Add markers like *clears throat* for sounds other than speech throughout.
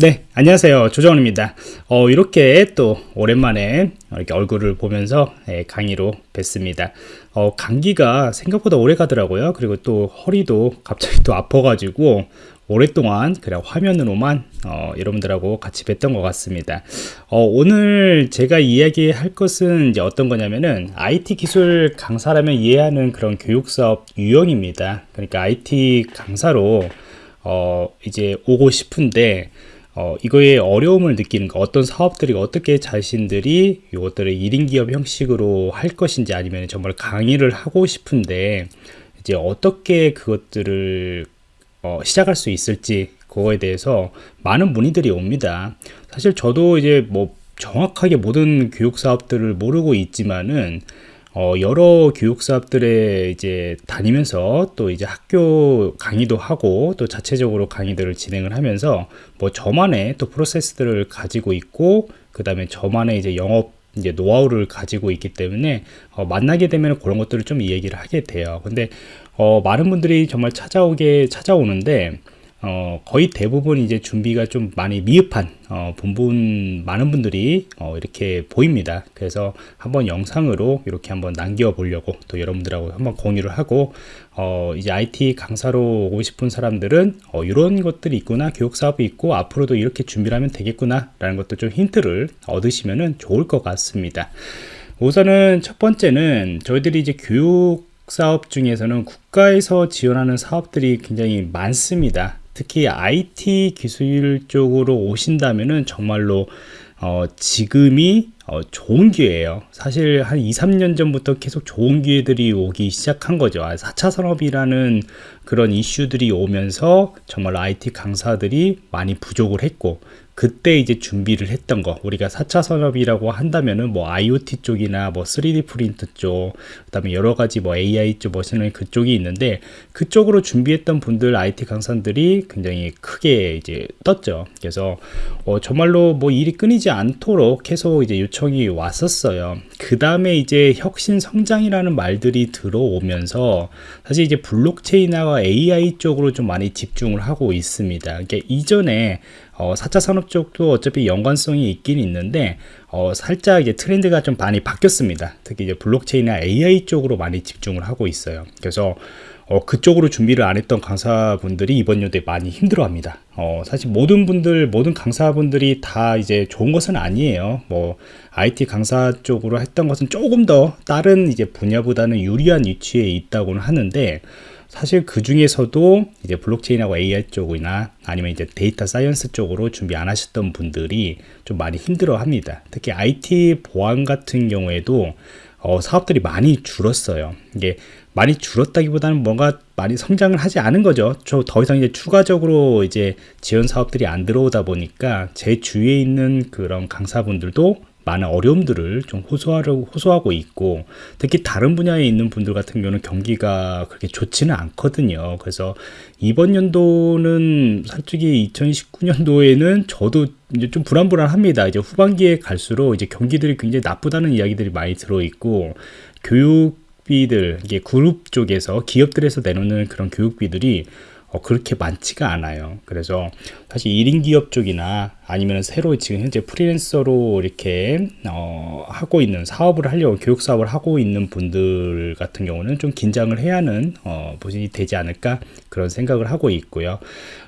네 안녕하세요. 조정원입니다. 어, 이렇게 또 오랜만에 이렇게 얼굴을 보면서 예, 강의로 뵀습니다. 어, 감기가 생각보다 오래 가더라고요. 그리고 또 허리도 갑자기 또 아파 가지고 오랫동안 그냥 화면으로만 어, 여러분들하고 같이 뵀던 것 같습니다. 어, 오늘 제가 이야기할 것은 이제 어떤 거냐면은 IT 기술 강사라면 이해하는 그런 교육사업 유형입니다. 그러니까 IT 강사로 어, 이제 오고 싶은데 어, 이거에 어려움을 느끼는 거 어떤 사업들이 어떻게 자신들이 이것들을 1인 기업 형식으로 할 것인지 아니면 정말 강의를 하고 싶은데 이제 어떻게 그것들을 어, 시작할 수 있을지 그거에 대해서 많은 문의들이 옵니다. 사실 저도 이제 뭐 정확하게 모든 교육 사업들을 모르고 있지만은 어, 여러 교육 사업들에 이제 다니면서 또 이제 학교 강의도 하고 또 자체적으로 강의들을 진행을 하면서 뭐 저만의 또 프로세스들을 가지고 있고 그 다음에 저만의 이제 영업 이제 노하우를 가지고 있기 때문에 어, 만나게 되면 그런 것들을 좀 얘기를 하게 돼요. 근데 어, 많은 분들이 정말 찾아오게 찾아오는데 어, 거의 대부분 이제 준비가 좀 많이 미흡한 어, 본분 많은 분들이 어, 이렇게 보입니다. 그래서 한번 영상으로 이렇게 한번 남겨 보려고 또 여러분들하고 한번 공유를 하고 어, 이제 IT 강사로 오고 싶은 사람들은 어, 이런 것들이 있구나 교육 사업이 있고 앞으로도 이렇게 준비를 하면 되겠구나 라는 것도 좀 힌트를 얻으시면 좋을 것 같습니다. 우선은 첫 번째는 저희들이 이제 교육 사업 중에서는 국가에서 지원하는 사업들이 굉장히 많습니다. 특히 IT 기술 쪽으로 오신다면은 정말로 어, 지금이 어, 좋은 기회예요. 사실 한 2, 3년 전부터 계속 좋은 기회들이 오기 시작한 거죠. 4차 아, 산업이라는 그런 이슈들이 오면서 정말 IT 강사들이 많이 부족을 했고 그때 이제 준비를 했던 거 우리가 4차 산업이라고 한다면은 뭐 IoT 쪽이나 뭐 3D 프린트 쪽 그다음에 여러 가지 뭐 AI 쪽 machine learning 그쪽이 있는데 그쪽으로 준비했던 분들 IT 강사들이 굉장히 크게 이제 떴죠. 그래서 어 정말로 뭐 일이 끊이지 않도록 계속 이제 요청이 왔었어요. 그 다음에 이제 혁신 성장이라는 말들이 들어오면서 사실 이제 블록체인과 AI 쪽으로 좀 많이 집중을 하고 있습니다. 그러니까 이전에 어, 4차 산업 쪽도 어차피 연관성이 있긴 있는데 어, 살짝 이제 트렌드가 좀 많이 바뀌었습니다. 특히 이제 블록체인이나 AI 쪽으로 많이 집중을 하고 있어요. 그래서 어, 그쪽으로 준비를 안 했던 강사분들이 이번 연도에 많이 힘들어합니다. 어, 사실 모든 분들, 모든 강사분들이 다 이제 좋은 것은 아니에요. 뭐 IT 강사 쪽으로 했던 것은 조금 더 다른 이제 분야보다는 유리한 위치에 있다고는 하는데 사실 그 중에서도 이제 블록체인하고 AI 쪽이나 아니면 이제 data science 쪽으로 준비 안 하셨던 분들이 좀 많이 힘들어 합니다. 특히 IT 보안 같은 경우에도 어, 사업들이 많이 줄었어요. 이게 많이 줄었다기보다는 뭔가 많이 성장을 하지 않은 거죠. 저 더 이상 이제 추가적으로 이제 지원 사업들이 안 들어오다 보니까 제 주위에 있는 그런 강사분들도 많은 어려움들을 좀 호소하려고 호소하고 있고 특히 다른 분야에 있는 분들 같은 경우는 경기가 그렇게 좋지는 않거든요 그래서 이번 연도는 솔직히 2019년도에는 저도 이제 좀 불안불안합니다 이제 후반기에 갈수록 이제 경기들이 굉장히 나쁘다는 이야기들이 많이 들어 있고 교육비들 이게 그룹 쪽에서 기업들에서 내놓는 그런 교육비들이 어, 그렇게 많지가 않아요. 그래서 사실 1인 기업 쪽이나 아니면 새로 지금 현재 프리랜서로 이렇게 어, 하고 있는 사업을 하려고 교육 사업을 하고 있는 분들 같은 경우는 좀 긴장을 해야 하는 어, 부분이 되지 않을까 그런 생각을 하고 있고요.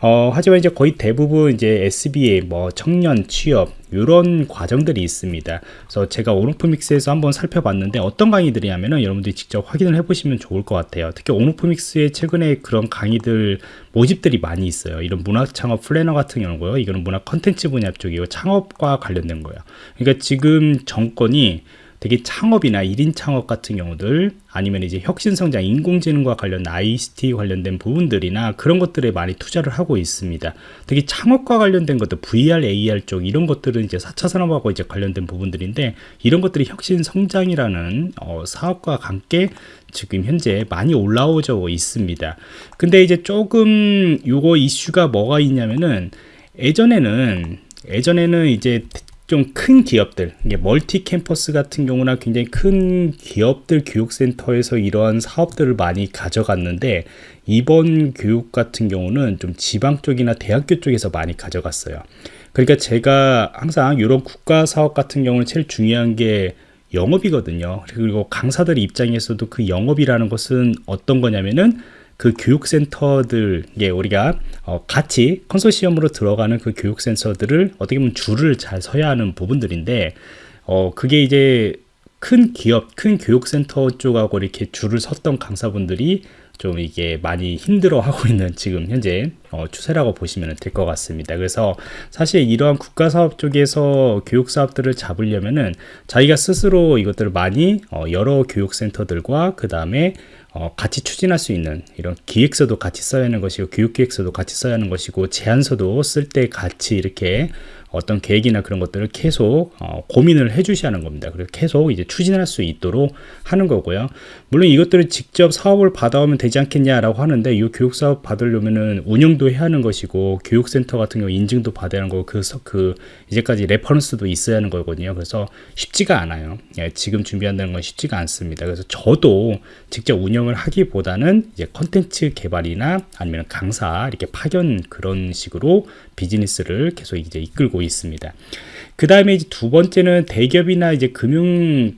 어, 하지만 이제 거의 대부분 이제 SBA 뭐 청년 취업 이런 과정들이 있습니다. 그래서 제가 온오프믹스에서 한번 살펴봤는데 어떤 강의들이냐면은 여러분들이 직접 확인을 해보시면 좋을 것 같아요. 특히 온오프믹스에 최근에 그런 강의들 모집들이 많이 있어요. 이런 문학 창업 플래너 같은 경우고요. 이거는 문학 컨텐츠 분야 쪽이고 창업과 관련된 거예요. 그러니까 지금 정권이 되게 창업이나 1인 창업 같은 경우들 아니면 이제 혁신성장 인공지능과 관련 ICT 관련된 부분들이나 그런 것들에 많이 투자를 하고 있습니다. 특히 창업과 관련된 것들 VR, AR 쪽 이런 것들은 이제 4차 산업하고 이제 관련된 부분들인데 이런 것들이 혁신성장이라는 어, 사업과 함께 지금 현재 많이 올라오고 있습니다. 근데 이제 조금 요거 이슈가 뭐가 있냐면은 예전에는 예전에는 이제 좀 큰 기업들, 멀티 캠퍼스 같은 경우나 굉장히 큰 기업들 교육센터에서 이러한 사업들을 많이 가져갔는데 이번 교육 같은 경우는 좀 지방 쪽이나 대학교 쪽에서 많이 가져갔어요. 그러니까 제가 항상 이런 국가 사업 같은 경우는 제일 중요한 게 영업이거든요. 그리고 강사들 입장에서도 그 영업이라는 것은 어떤 거냐면은 그 교육센터들, 예, 우리가 어, 같이 컨소시엄으로 들어가는 그 교육센터들을 어떻게 보면 줄을 잘 서야 하는 부분들인데, 어, 그게 이제 큰 기업, 큰 교육센터 쪽하고 이렇게 줄을 섰던 강사분들이 좀 이게 많이 힘들어 하고 있는 지금 현재 어, 추세라고 보시면 될 것 같습니다. 그래서 사실 이러한 국가 사업 쪽에서 교육 사업들을 잡으려면은 자기가 스스로 이것들을 많이 어, 여러 교육센터들과 그 다음에 어, 같이 추진할 수 있는 이런 기획서도 같이 써야 하는 것이고 교육 기획서도 같이 써야 하는 것이고 제안서도 쓸 때 같이 이렇게 어떤 계획이나 그런 것들을 계속 어, 고민을 해 주셔야 하는 겁니다. 그래서 계속 이제 추진할 수 있도록 하는 거고요. 물론 이것들을 직접 사업을 받아오면 되지 않겠냐라고 하는데 이 교육 사업 받으려면은 운영도 해야 하는 것이고 교육센터 같은 경우 인증도 받아야 하는 거고 그, 그 이제까지 reference도 있어야 하는 거거든요. 그래서 쉽지가 않아요. 예, 지금 준비한다는 건 쉽지가 않습니다. 그래서 저도 직접 운영을 하기보다는 이제 컨텐츠 개발이나 아니면 강사 이렇게 파견 그런 식으로 비즈니스를 계속 이제 이끌고 있습니다. 그 다음에 이제 두 번째는 대기업이나 이제 금융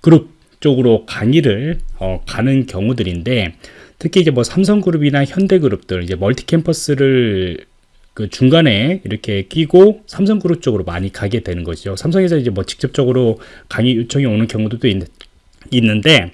그룹 쪽으로 강의를 어, 가는 경우들인데 특히 이제 뭐 삼성그룹이나 현대그룹들 이제 멀티 캠퍼스를 그 중간에 이렇게 끼고 삼성그룹 쪽으로 많이 가게 되는 거죠. 삼성에서 이제 뭐 직접적으로 강의 요청이 오는 경우도 있, 있는데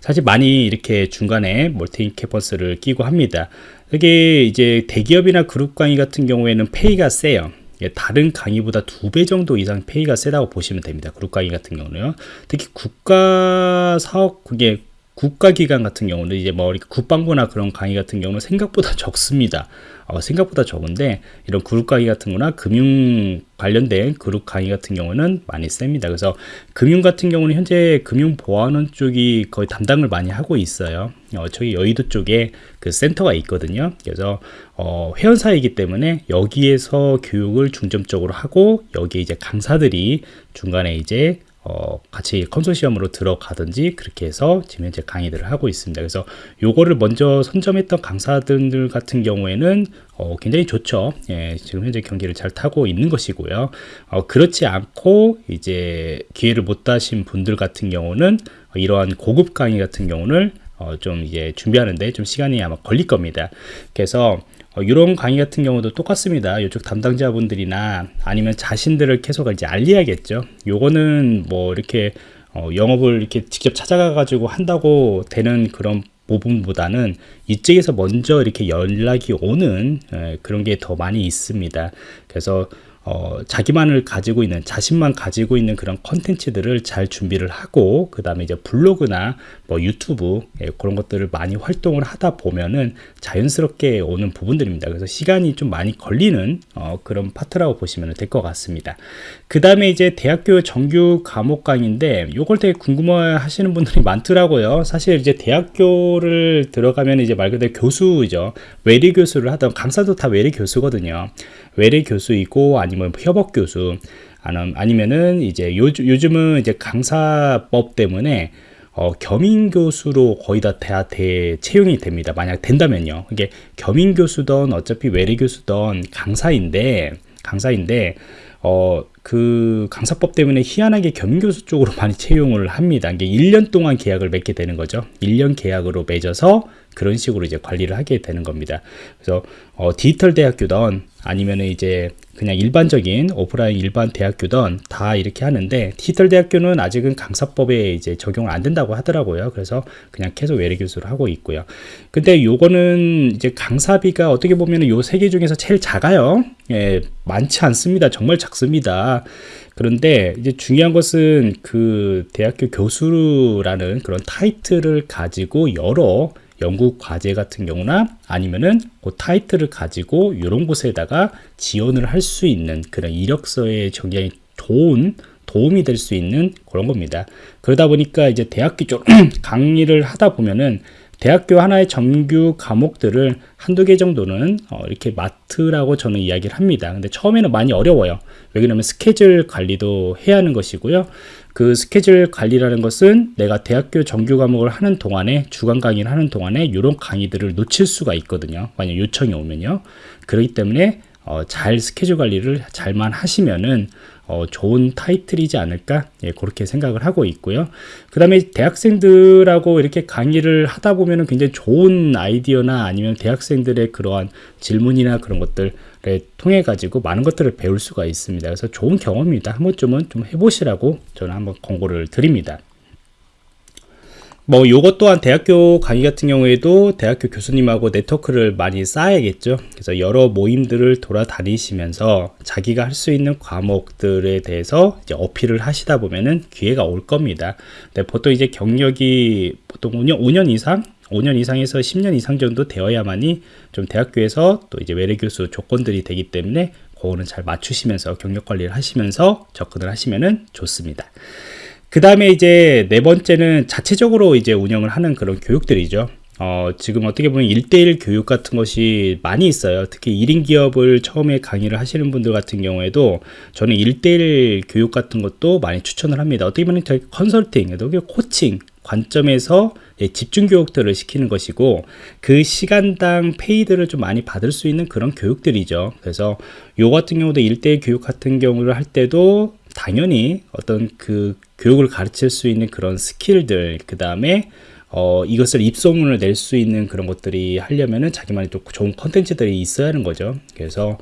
사실 많이 이렇게 중간에 멀티 캠퍼스를 끼고 합니다. 이게 이제 대기업이나 그룹 강의 같은 경우에는 pay가 세요. 예, 다른 강의보다 두 배 정도 이상 페이가 세다고 보시면 됩니다. 그룹 강의 같은 경우는요. 특히 국가 사업 그게 국가기관 같은 경우는 이제 뭐 국방부나 그런 강의 같은 경우는 생각보다 *laughs* 적습니다. 어, 생각보다 적은데 이런 그룹 강의 같은 거나 금융 관련된 그룹 강의 같은 경우는 많이 셉니다. 그래서 금융 같은 경우는 현재 금융 보안원 쪽이 거의 담당을 많이 하고 있어요. 어, 저기 여의도 쪽에 그 센터가 있거든요. 그래서 어, 회원사이기 때문에 여기에서 교육을 중점적으로 하고 여기 이제 강사들이 중간에 이제 어, 같이 컨소시엄으로 들어가든지 그렇게 해서 지금 현재 강의들을 하고 있습니다. 그래서 요거를 먼저 선점했던 강사들 같은 경우에는 어, 굉장히 좋죠. 예, 지금 현재 경기를 잘 타고 있는 것이고요. 어, 그렇지 않고 이제 기회를 못 따신 분들 같은 경우는 이러한 고급 강의 같은 경우는 어, 좀 이제 준비하는데 좀 시간이 아마 걸릴 겁니다. 그래서 어, 이런 강의 같은 경우도 똑같습니다. 이쪽 담당자분들이나 아니면 자신들을 계속 이제 알려야겠죠. 요거는 뭐 이렇게 어, 영업을 이렇게 직접 찾아가 가지고 한다고 되는 그런 부분보다는 이쪽에서 먼저 이렇게 연락이 오는 에, 그런 게 더 많이 있습니다. 그래서 어, 자기만을 가지고 있는 자신만 가지고 있는 그런 컨텐츠들을 잘 준비를 하고 그 다음에 이제 블로그나 뭐 유튜브 예, 그런 것들을 많이 활동을 하다 보면은 자연스럽게 오는 부분들입니다. 그래서 시간이 좀 많이 걸리는 어, 그런 파트라고 보시면 될 것 같습니다. 그 다음에 이제 대학교 정규 과목 강의인데 요걸 되게 궁금해 하시는 분들이 많더라고요. 사실 이제 대학교를 들어가면 이제 말 그대로 교수죠. 외래 교수를 하던 강사도 다 외래 교수거든요. 외래 교수이고 아니면 협업 교수 아니면은 이제 요즘, 요즘은 이제 강사법 때문에 어, 겸임 교수로 거의 다 대, 대 채용이 됩니다. 만약 된다면요. 이게 겸임 교수든 어차피 외래 교수든 강사인데 강사인데 어, 그 강사법 때문에 희한하게 겸임 교수 쪽으로 *laughs* 많이 채용을 합니다. 이게 1년 동안 계약을 맺게 되는 거죠. 1년 계약으로 맺어서 그런 식으로 이제 관리를 하게 되는 겁니다. 그래서 어, 디지털 대학교든 아니면 이제 그냥 일반적인 오프라인 일반 대학교든 다 이렇게 하는데 디지털 대학교는 아직은 강사법에 이제 적용을 안 된다고 하더라고요. 그래서 그냥 계속 외래 교수를 하고 있고요. 근데 요거는 이제 강사비가 어떻게 보면 요세 개 중에서 제일 작아요. 예, 많지 않습니다. 정말 작습니다. 그런데 이제 중요한 것은 그 대학교 교수라는 그런 타이틀을 가지고 여러 연구 과제 같은 경우나 아니면은 그 타이틀을 가지고 이런 곳에다가 지원을 할 수 있는 그런 이력서에 굉장히 좋은 도움이 될 수 있는 그런 겁니다. 그러다 보니까 이제 대학교 쪽 *clears throat* 강의를 하다 보면은 대학교 하나의 정규 과목들을 한두 개 정도는 어, 이렇게 맡으라고 저는 이야기를 합니다. 근데 처음에는 많이 어려워요. 왜 그러냐면 스케줄 관리도 해야 하는 것이고요. 그 스케줄 관리라는 것은 내가 대학교 정규 과목을 하는 동안에 주간 강의를 하는 동안에 이런 강의들을 놓칠 수가 있거든요. 만약 요청이 오면요. 그렇기 때문에 어, 잘 스케줄 관리를 잘만 하시면은 어, 좋은 타이틀이지 않을까 예, 그렇게 생각을 하고 있고요. 그 다음에 대학생들하고 이렇게 강의를 하다 보면 은 굉장히 좋은 아이디어나 아니면 대학생들의 그러한 질문이나 그런 것들을 통해 가지고 많은 것들을 배울 수가 있습니다. 그래서 좋은 경험입니다. 한 번쯤은 좀 해보시라고 저는 한번 권고를 드립니다. 뭐 요것 또한 대학교 강의 같은 경우에도 대학교 교수님하고 네트워크를 많이 쌓아야겠죠. 그래서 여러 모임들을 돌아다니시면서 자기가 할 수 있는 과목들에 대해서 이제 어필을 하시다 보면은 기회가 올 겁니다. 근데 보통 이제 경력이 보통 5년, 5년 이상? 5년 이상에서 10년 이상 정도 되어야만이 좀 대학교에서 또 이제 외래 교수 조건들이 되기 때문에 그거는 잘 맞추시면서 경력 관리를 하시면서 접근을 하시면은 좋습니다. 그 다음에 이제 네 번째는 자체적으로 이제 운영을 하는 그런 교육들이죠. 어, 지금 어떻게 보면 일대일 교육 같은 것이 많이 있어요. 특히 1인 기업을 처음에 강의를 하시는 분들 같은 경우에도 저는 일대일 교육 같은 것도 많이 추천을 합니다. 어떻게 보면 컨설팅, 코칭 관점에서 집중 교육들을 시키는 것이고 그 시간당 페이를 좀 많이 받을 수 있는 그런 교육들이죠. 그래서 요 같은 경우도 일대일 교육 같은 경우를 할 때도 당연히 어떤 그 교육을 가르칠 수 있는 그런 스킬들 그 다음에 어, 이것을 입소문을 낼 수 있는 그런 것들이 하려면은 자기만의 또 좋은 컨텐츠들이 있어야 하는 거죠. 그래서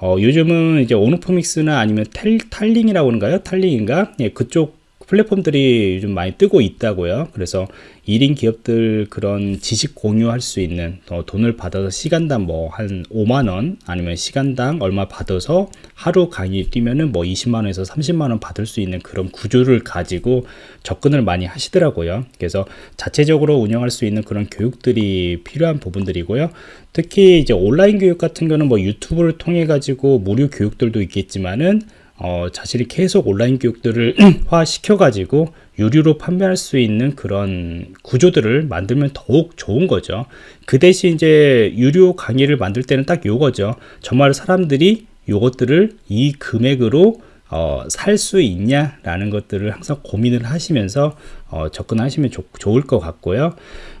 어, 요즘은 이제 오노포믹스나 아니면 탈, 탈링이라고 하는가요? 탈링인가? 예, 그쪽 플랫폼들이 요즘 많이 뜨고 있다고요. 그래서 1인 기업들 그런 지식 공유할 수 있는 어, 돈을 받아서 시간당 뭐 한 5만원 아니면 시간당 얼마 받아서 하루 강의 뛰면은 뭐 20만원에서 30만원 받을 수 있는 그런 구조를 가지고 접근을 많이 하시더라고요. 그래서 자체적으로 운영할 수 있는 그런 교육들이 필요한 부분들이고요. 특히 이제 온라인 교육 같은 거는 뭐 유튜브를 통해 가지고 무료 교육들도 있겠지만은 어, 자신이 계속 온라인 교육들을 *clears throat* 화시켜 가지고 유료로 판매할 수 있는 그런 구조들을 만들면 더욱 좋은 거죠 그 대신 이제 유료 강의를 만들 때는 딱 요거죠 정말 사람들이 요것들을 이 금액으로 어, 살 수 있냐 라는 것들을 항상 고민을 하시면서 어, 접근하시면 좋, 좋을 것 같고요.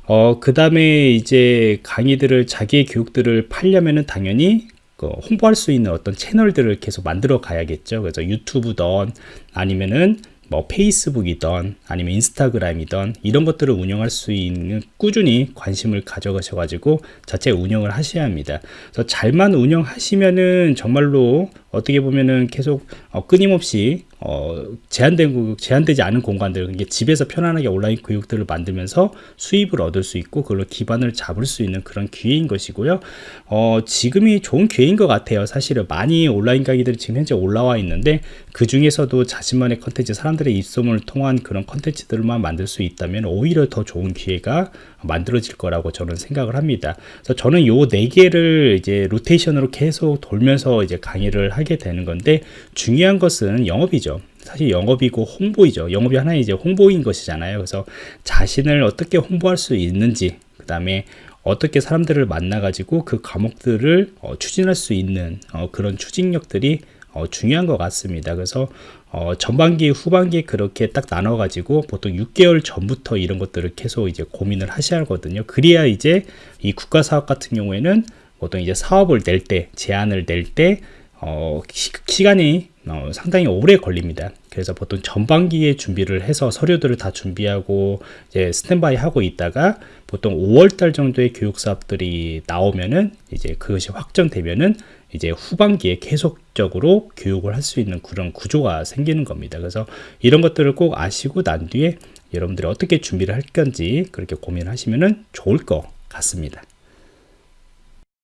어, 그 다음에 이제 강의들을 자기의 교육들을 팔려면은 당연히 그 홍보할 수 있는 어떤 채널들을 계속 만들어 가야겠죠. 그래서 유튜브든 아니면은 뭐 페이스북이던 아니면 인스타그램이던 이런 것들을 운영할 수 있는 꾸준히 관심을 가져가셔 가지고 자체 운영을 하셔야 합니다 그래서 잘만 운영하시면은 정말로 어떻게 보면은 계속 어, 끊임없이 어, 제한된 제한되지 않은 공간들 이게 집에서 편안하게 온라인 교육들을 만들면서 수입을 얻을 수 있고 그걸로 기반을 잡을 수 있는 그런 기회인 것이고요. 어, 지금이 좋은 기회인 것 같아요. 사실은 많이 온라인 강의들이 지금 현재 올라와 있는데 그 중에서도 자신만의 컨텐츠 사람들의 입소문을 통한 그런 컨텐츠들만 만들 수 있다면 오히려 더 좋은 기회가 만들어질 거라고 저는 생각을 합니다. 그래서 저는 요 네 개를 이제 로테이션으로 계속 돌면서 이제 강의를 하게 되는 건데 중요한 것은 영업이죠. 사실 영업이고 홍보이죠. 영업이 하나의 이제 홍보인 것이잖아요. 그래서 자신을 어떻게 홍보할 수 있는지, 그 다음에 어떻게 사람들을 만나가지고 그 과목들을 어, 추진할 수 있는 어, 그런 추진력들이 어, 중요한 것 같습니다. 그래서 어, 전반기, 후반기 그렇게 딱 나눠 가지고 보통 6개월 전부터 이런 것들을 계속 이제 고민을 하셔야 하거든요. 그래야 이제 이 국가 사업 같은 경우에는 보통 이제 사업을 낼 때, 제안을 낼때 어, 시, 간이 어, 상당히 오래 걸립니다. 그래서 보통 전반기에 준비를 해서 서류들을 다 준비하고 이제 스탠바이 하고 있다가 보통 5월달 정도의 교육 사업들이 나오면은 이제 그것이 확정되면은 이제 후반기에 계속적으로 교육을 할 수 있는 그런 구조가 생기는 겁니다. 그래서 이런 것들을 꼭 아시고 난 뒤에 여러분들이 어떻게 준비를 할 건지 그렇게 고민하시면은 좋을 것 같습니다.